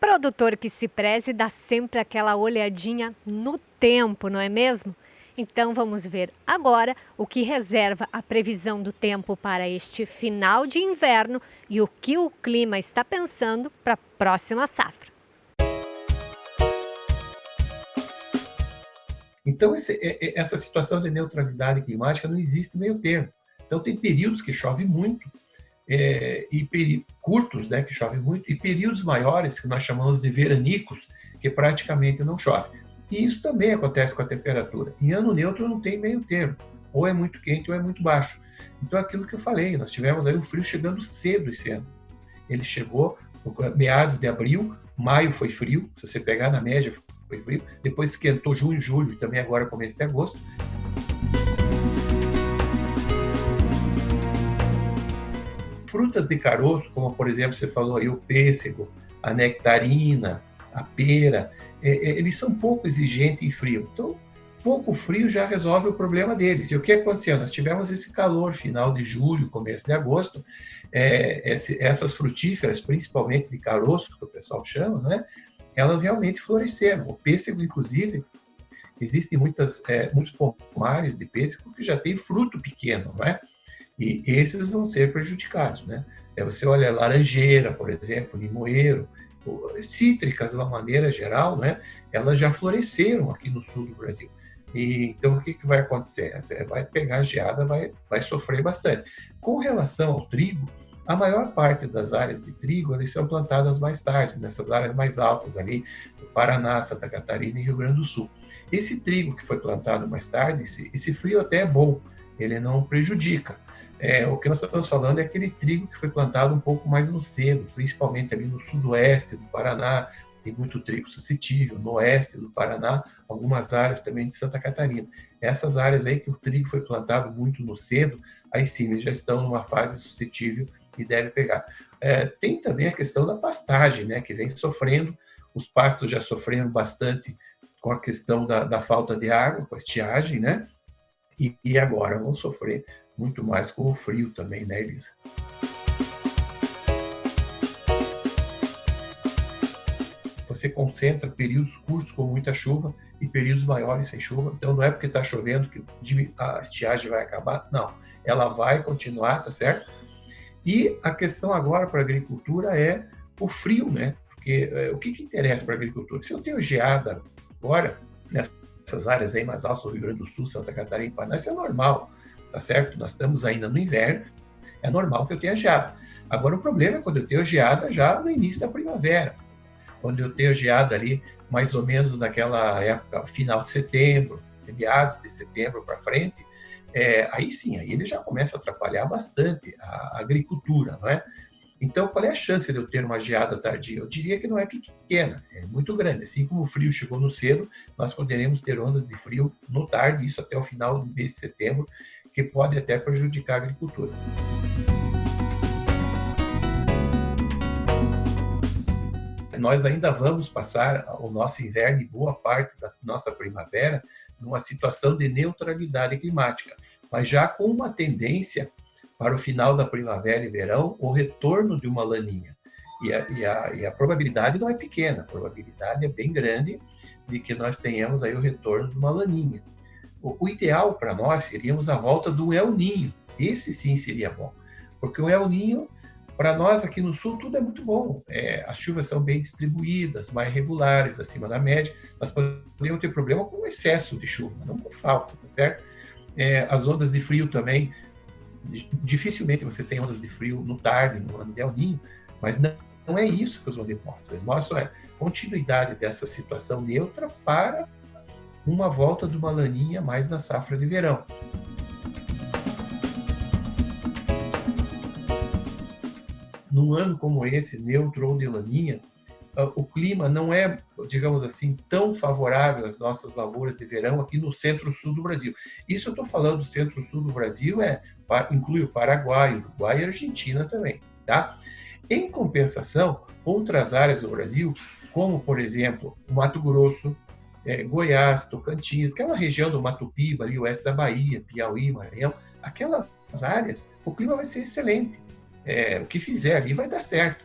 Produtor que se preze dá sempre aquela olhadinha no tempo, não é mesmo? Então vamos ver agora o que reserva a previsão do tempo para este final de inverno e o que o clima está pensando para a próxima safra. Então, esse, essa situação de neutralidade climática não existe meio termo. Então, tem períodos que chove muito, é, e curtos, né, que chove muito, e períodos maiores, que nós chamamos de veranicos, que praticamente não chove. E isso também acontece com a temperatura. Em ano neutro não tem meio termo, ou é muito quente ou é muito baixo. Então, aquilo que eu falei, nós tivemos aí o frio chegando cedo esse ano. Ele chegou meados de abril, maio foi frio, se você pegar na média foi frio, depois esquentou junho, julho, e também agora começo de agosto. Frutas de caroço, como por exemplo você falou aí o pêssego, a nectarina, a pera, é, é, eles são pouco exigentes em frio. Então, pouco frio já resolve o problema deles. E o que aconteceu? Nós tivemos esse calor final de julho, começo de agosto, é, esse, essas frutíferas, principalmente de caroço, que o pessoal chama, né? elas realmente floresceram. O pêssego, inclusive, existem muitas, é, muitos pomares de pêssego que já tem fruto pequeno, não é? E esses vão ser prejudicados, né? É, você olha laranjeira, por exemplo, limoeiro, cítricas de uma maneira geral, né? Elas já floresceram aqui no sul do Brasil. E, então, o que, que vai acontecer? Você vai pegar a geada, vai, vai sofrer bastante. Com relação ao trigo, a maior parte das áreas de trigo eles são plantadas mais tarde, nessas áreas mais altas ali, no Paraná, Santa Catarina e Rio Grande do Sul. Esse trigo que foi plantado mais tarde, esse, esse frio até é bom, ele não prejudica. É, o que nós estamos falando é aquele trigo que foi plantado um pouco mais no cedo, principalmente ali no sudoeste do Paraná, tem muito trigo suscetível, no oeste do Paraná, algumas áreas também de Santa Catarina. Essas áreas aí que o trigo foi plantado muito no cedo, aí sim, eles já estão numa fase suscetível e deve pegar. É, tem também a questão da pastagem, né, que vem sofrendo, os pastos já sofreram bastante com a questão da, da falta de água, com a estiagem, né, e, e agora vão sofrer muito mais com o frio também, né, Elisa? Você concentra períodos curtos com muita chuva e períodos maiores sem chuva. Então, não é porque está chovendo que a estiagem vai acabar. Não, ela vai continuar, tá certo? E a questão agora para a agricultura é o frio, né? Porque é, o que, que interessa para a agricultura? Se eu tenho geada agora, nessas áreas aí mais altas, do Rio Grande do Sul, Santa Catarina Paraná, isso é normal, tá certo? Nós estamos ainda no inverno, é normal que eu tenha geada. Agora, o problema é quando eu tenho geada já no início da primavera, quando eu tenho geada ali mais ou menos naquela época, final de setembro, meados de setembro para frente, é, aí sim, aí ele já começa a atrapalhar bastante a agricultura, não é? Então, qual é a chance de eu ter uma geada tardia? Eu diria que não é pequena, é muito grande. Assim como o frio chegou no cedo, nós poderemos ter ondas de frio no tarde, isso até o final do mês de setembro, que pode até prejudicar a agricultura. Nós ainda vamos passar o nosso inverno e boa parte da nossa primavera numa situação de neutralidade climática, mas já com uma tendência para o final da primavera e verão, o retorno de uma laninha. E a, e a, e a probabilidade não é pequena, a probabilidade é bem grande de que nós tenhamos aí o retorno de uma laninha. O, o ideal para nós seríamos a volta do El Ninho. Esse sim seria bom, porque o El Ninho para nós aqui no sul tudo é muito bom. É, as chuvas são bem distribuídas, mais regulares, acima da média. Nós podemos ter problema com excesso de chuva, não com falta, tá certo? É, as ondas de frio também, dificilmente você tem ondas de frio no tarde, no ano de El Ninho, mas não, não é isso que os modelos mostram. Eles mostram é continuidade dessa situação neutra para uma volta de uma laninha mais na safra de verão. num ano como esse, neutro ou de laninha, o clima não é, digamos assim, tão favorável às nossas lavouras de verão aqui no centro-sul do Brasil. Isso eu estou falando do centro-sul do Brasil, é, inclui o Paraguai, Uruguai e Argentina também. Tá? Em compensação, outras áreas do Brasil, como, por exemplo, o Mato Grosso, é, Goiás, Tocantins, aquela região do Mato Piba, ali, oeste da Bahia, Piauí, Maranhão, aquelas áreas, o clima vai ser excelente é, o que fizer ali vai dar certo.